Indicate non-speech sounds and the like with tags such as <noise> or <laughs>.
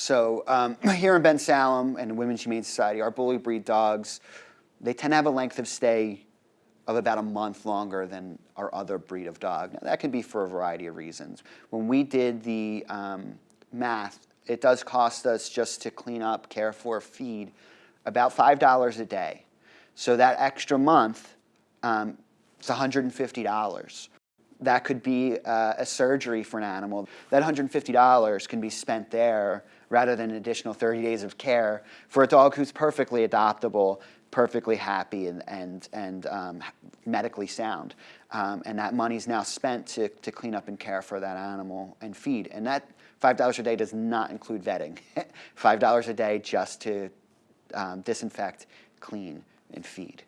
So um, <clears throat> here in Bensalem and the Women's Humane Society, our bully breed dogs, they tend to have a length of stay of about a month longer than our other breed of dog. Now, that can be for a variety of reasons. When we did the um, math, it does cost us just to clean up, care for, feed about $5 a day. So that extra month, um, it's $150. That could be uh, a surgery for an animal. That $150 can be spent there rather than an additional 30 days of care for a dog who's perfectly adoptable, perfectly happy, and, and, and um, medically sound. Um, and that money's now spent to, to clean up and care for that animal and feed. And that $5 a day does not include vetting. <laughs> $5 a day just to um, disinfect, clean, and feed.